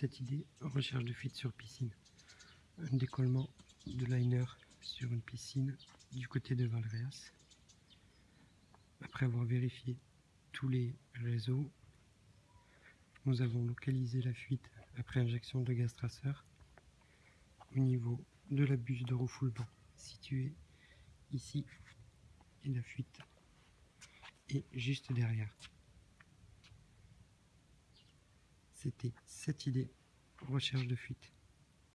cette idée, recherche de fuite sur piscine. Un décollement de liner sur une piscine du côté de Valréas. Après avoir vérifié tous les réseaux, nous avons localisé la fuite après injection de gaz traceur au niveau de la bûche de refoulement située ici et la fuite est juste derrière. C'était cette idée, recherche de fuite.